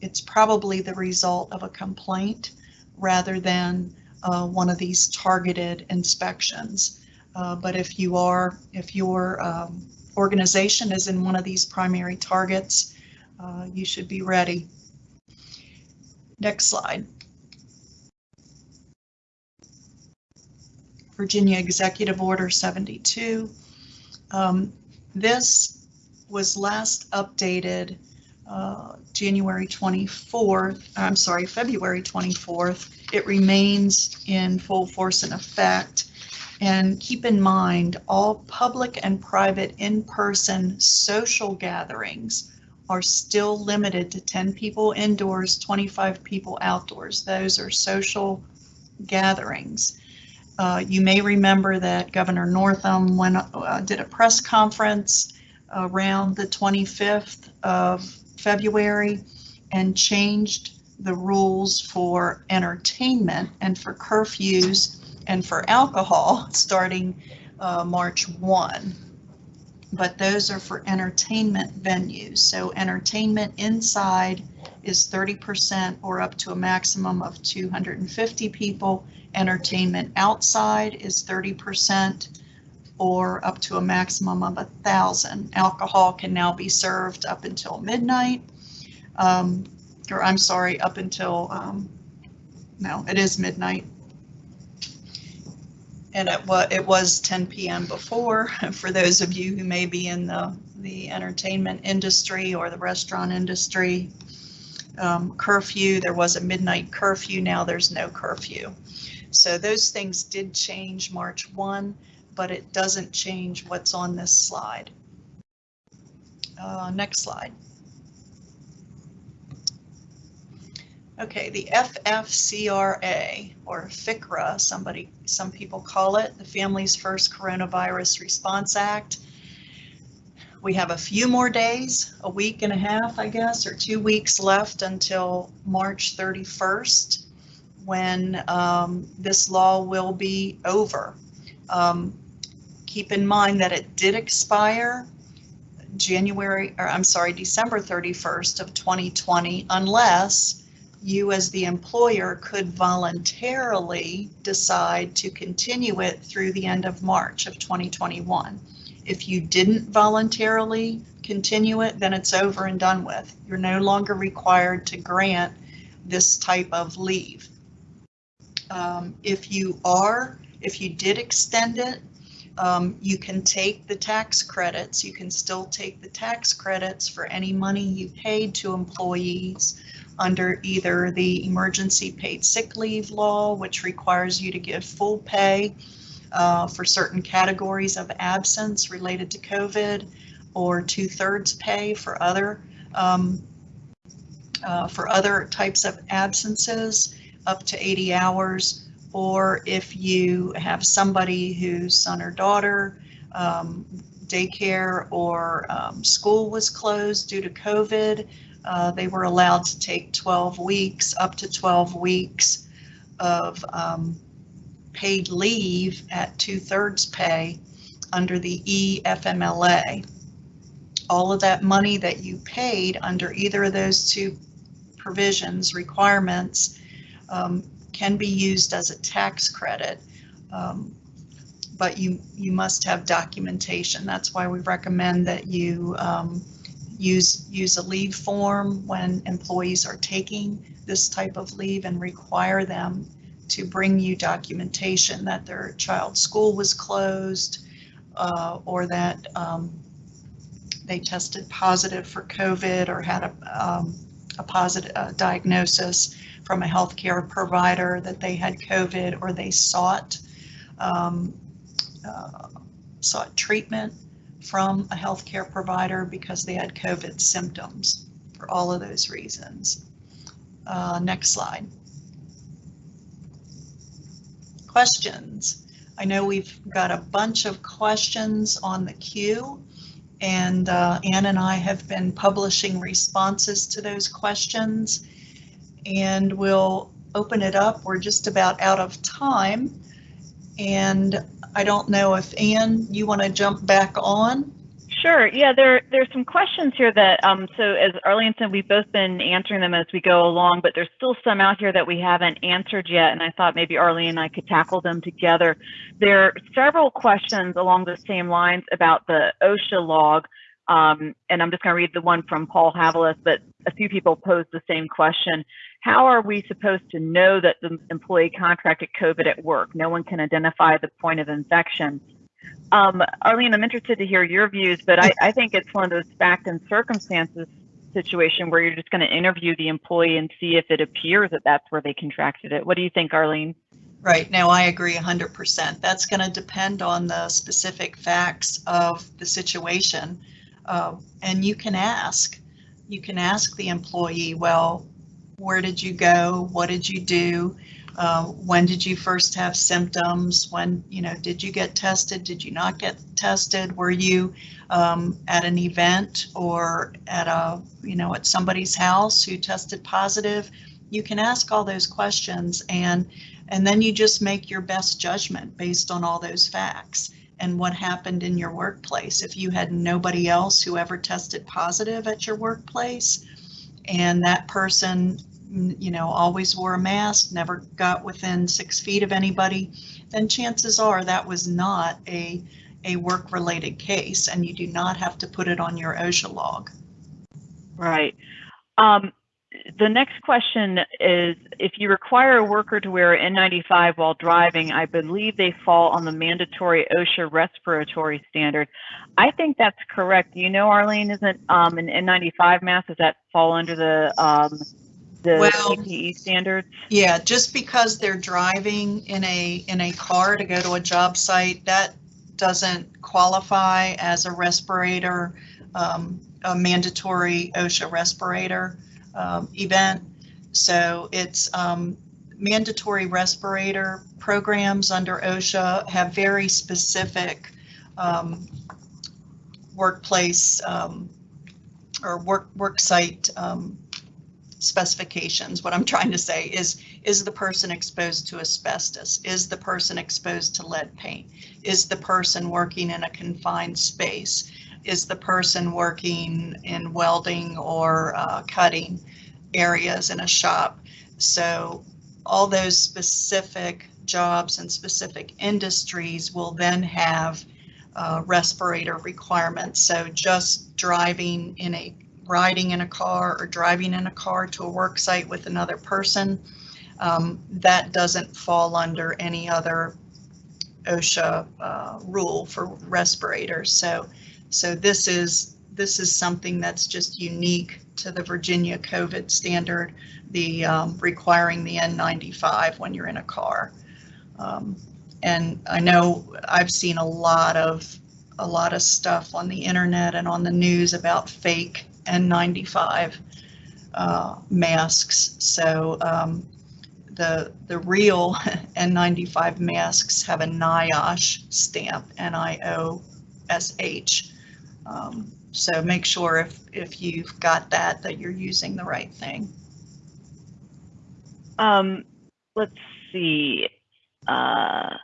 it's probably the result of a complaint rather than uh, one of these targeted inspections. Uh, but if you are, if your um, organization is in one of these primary targets, uh, you should be ready. Next slide. Virginia Executive Order 72. Um, this was last updated uh, January 24th, I'm sorry, February 24th. It remains in full force and effect. And keep in mind, all public and private in-person social gatherings are still limited to 10 people indoors, 25 people outdoors. Those are social gatherings. Uh, you may remember that Governor Northam went, uh, did a press conference around the 25th of February and changed the rules for entertainment and for curfews and for alcohol starting uh, March 1. But those are for entertainment venues. So entertainment inside is 30% or up to a maximum of 250 people. Entertainment outside is 30% or up to a maximum of a thousand. Alcohol can now be served up until midnight, um, or I'm sorry, up until, um, no, it is midnight. And it, wa it was 10 p.m. before, for those of you who may be in the, the entertainment industry or the restaurant industry. Um, curfew, there was a midnight curfew, now there's no curfew. So those things did change March 1 but it doesn't change what's on this slide. Uh, next slide. Okay, the FFCRA or FICRA, somebody, some people call it, the Families First Coronavirus Response Act. We have a few more days, a week and a half, I guess, or two weeks left until March 31st, when um, this law will be over. Um, keep in mind that it did expire January, or I'm sorry, December 31st of 2020, unless you as the employer could voluntarily decide to continue it through the end of March of 2021. If you didn't voluntarily continue it, then it's over and done with. You're no longer required to grant this type of leave. Um, if you are, if you did extend it, um, you can take the tax credits. You can still take the tax credits for any money you paid to employees under either the emergency paid sick leave law, which requires you to give full pay uh, for certain categories of absence related to COVID, or two-thirds pay for other um, uh, for other types of absences, up to 80 hours, or if you have somebody whose son or daughter um, daycare or um, school was closed due to COVID, uh, they were allowed to take 12 weeks, up to 12 weeks of um, paid leave at two-thirds pay under the EFMLA. All of that money that you paid under either of those two provisions, requirements, um, can be used as a tax credit. Um, but you, you must have documentation. That's why we recommend that you um, use, use a leave form when employees are taking this type of leave and require them to bring you documentation that their child's school was closed uh, or that um, they tested positive for COVID or had a, um, a positive uh, diagnosis from a healthcare provider that they had COVID or they sought um, uh, sought treatment from a healthcare provider because they had COVID symptoms for all of those reasons. Uh, next slide. Questions. I know we've got a bunch of questions on the queue and uh, Ann and I have been publishing responses to those questions and we'll open it up. We're just about out of time. And I don't know if Ann, you want to jump back on? Sure. Yeah, there there's some questions here that um so as Arlene said, we've both been answering them as we go along, but there's still some out here that we haven't answered yet, and I thought maybe Arlene and I could tackle them together. There are several questions along the same lines about the OSHA log, um, and I'm just going to read the one from Paul Havilis, but a few people posed the same question. How are we supposed to know that the employee contracted COVID at work? No one can identify the point of infection. Um, Arlene, I'm interested to hear your views, but I, I think it's one of those fact and circumstances situation where you're just going to interview the employee and see if it appears that that's where they contracted it. What do you think, Arlene? Right. Now, I agree 100%. That's going to depend on the specific facts of the situation. Uh, and you can ask, you can ask the employee, well, where did you go? What did you do? Uh, when did you first have symptoms? When, you know, did you get tested? Did you not get tested? Were you um, at an event or at a, you know, at somebody's house who tested positive? You can ask all those questions and and then you just make your best judgment based on all those facts and what happened in your workplace. If you had nobody else who ever tested positive at your workplace and that person you know, always wore a mask, never got within six feet of anybody, then chances are that was not a, a work-related case and you do not have to put it on your OSHA log. Right. Um, the next question is if you require a worker to wear an N95 while driving, I believe they fall on the mandatory OSHA respiratory standard. I think that's correct. You know, Arlene, isn't um, an N95 mask, does that fall under the um, the Well, PPE standards? Yeah, just because they're driving in a, in a car to go to a job site, that doesn't qualify as a respirator, um, a mandatory OSHA respirator um, event. So it's um, mandatory respirator programs under OSHA have very specific um, workplace um, or work work site um, specifications. What I'm trying to say is, is the person exposed to asbestos? Is the person exposed to lead paint? Is the person working in a confined space? Is the person working in welding or uh, cutting areas in a shop? So all those specific jobs and specific industries will then have uh, respirator requirements. So just driving in a riding in a car or driving in a car to a work site with another person, um, that doesn't fall under any other OSHA uh, rule for respirators. So, so this is, this is something that's just unique to the Virginia COVID standard, the um, requiring the N95 when you're in a car. Um, And I know I've seen a lot of, a lot of stuff on the internet and on the news about fake N95 uh, masks. So um, the, the real N95 masks have a NIOSH stamp, N-I-O-S-H. Um, So make sure if, if you've got that, that you're using the right thing. Um, let's see. Uh,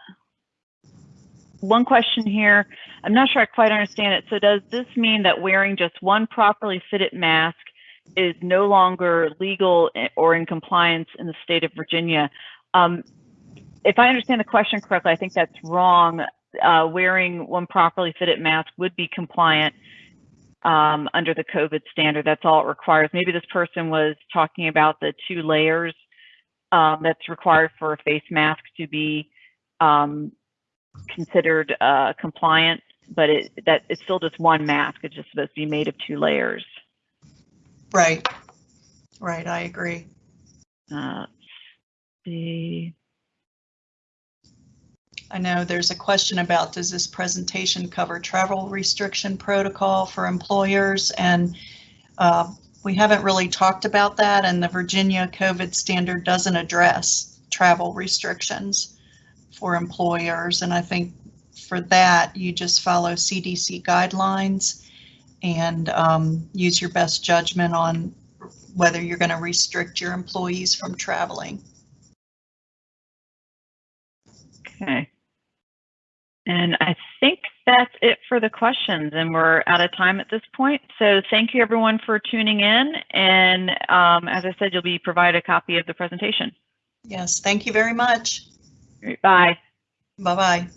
one question here. I'm not sure I quite understand it. So does this mean that wearing just one properly fitted mask is no longer legal or in compliance in the state of Virginia? Um, if I understand the question correctly, I think that's wrong. Uh, wearing one properly fitted mask would be compliant um, under the COVID standard. That's all it requires. Maybe this person was talking about the two layers um, that's required for a face mask to be um, considered uh, compliant, but it, that it's still just one mask. It's just supposed to be made of two layers. Right. Right, I agree. Uh, the I know there's a question about, does this presentation cover travel restriction protocol for employers? And uh, we haven't really talked about that, and the Virginia COVID standard doesn't address travel restrictions for employers. And I think for that, you just follow CDC guidelines and um, use your best judgment on whether you're going to restrict your employees from traveling. okay. And I think that's it for the questions, and we're out of time at this point. So thank you everyone for tuning in. And um, as I said, you'll be provided a copy of the presentation. Yes, thank you very much. Bye. Bye-bye.